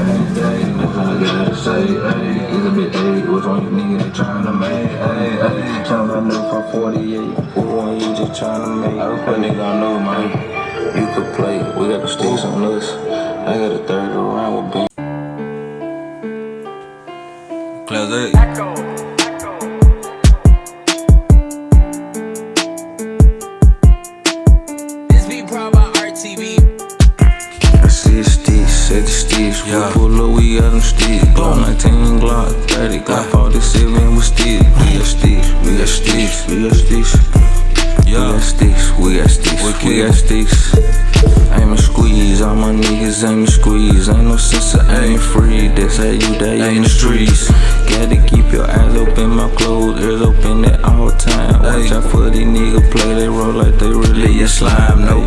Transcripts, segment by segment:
Hey, hey, it's a. What's on you nigga they tryna make? Hey, hey, jump a new for 48. Who want you just tryna make? I put nigga I know, man. You could play. We got the sticks on us. I got a third around with B. Class A. sticks. We Yeah. pull up, we got them sticks. Glock 19, Glock 30, Glock 47 with sticks. We got sticks, we got sticks, we got sticks. We got sticks, we got sticks, we Wicked. got sticks. Aim and squeeze, all my niggas aim and squeeze. Ain't no sense of aim free. That's how you die in the streets. Gotta keep your eyes open, my clothes, ears open at all time. Watch out for these niggas play they role like they really a slime. No,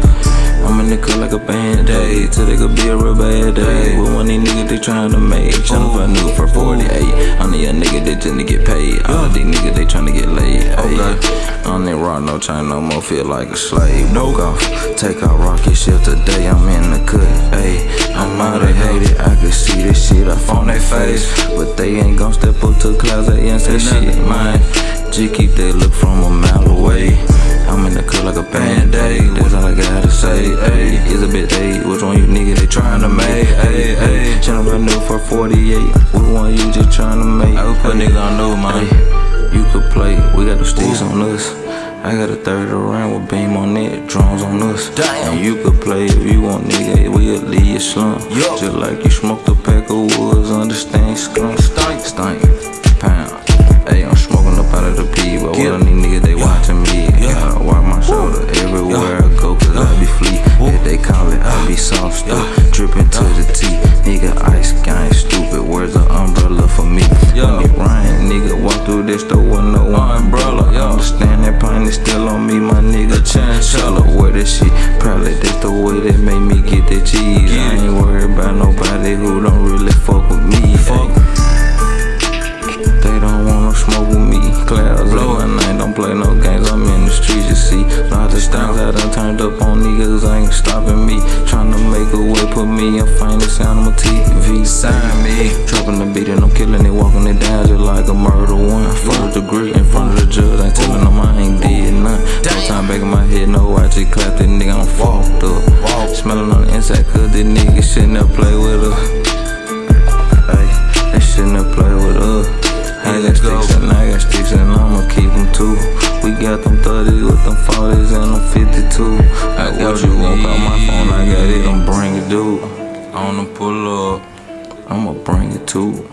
I'm in the nigga like a band aid till they could be a real bad day. With one of these niggas they tryna make, tryna find new for 48. I'm the young nigga that just to get paid. All of these niggas they tryna get laid. Okay. On that rock, no chain no more, feel like a slave. Broke off, take out rocket ship today, I'm in the cut. Ayy, I'm out of hate it, I can see this shit up on their face. But they ain't gon' step up to the clouds and say shit, man. Just keep that look from a mile like a band aid, that's all I gotta say. Ayy, it's a bit late, which one you nigga they tryna make? Ayy, ayy, channel brand new for 48. Which one you just tryna make? I put nigga I know, man. Ay, You could play, we got the sticks on us. I got a third around with beam on it, drums on us. Damn. And you could play if you want, nigga, we'll leave you slump. Yup. Just like you smoked a pack of woods, understand get that cheese. Get I ain't worried about nobody who don't really fuck with me. Fuck. They don't wanna smoke with me. Clouds Blow up, and I don't play no games. I'm in the streets, you see. Lot of styles I done turned up on niggas, ain't stopping me. Tryna make a way, put me in finest sound on my TV. Sign me. Dropping the beat and I'm killing it, walking it down just like a murder one. First degree in front of the judge, ain't telling them I ain't did none. No time back in my head, no, just clapped that nigga, I'm fucked up. Smelling on the inside, cause this nigga shouldn't have played with us. Ay, they shouldn't have played with us. I got sticks and I got sticks and I'ma keep them too. We got them 30s with them 40s and them 52. I got got you what you won't my phone, I got it, I'm bring it, dude. I wanna pull up. I'ma bring it too.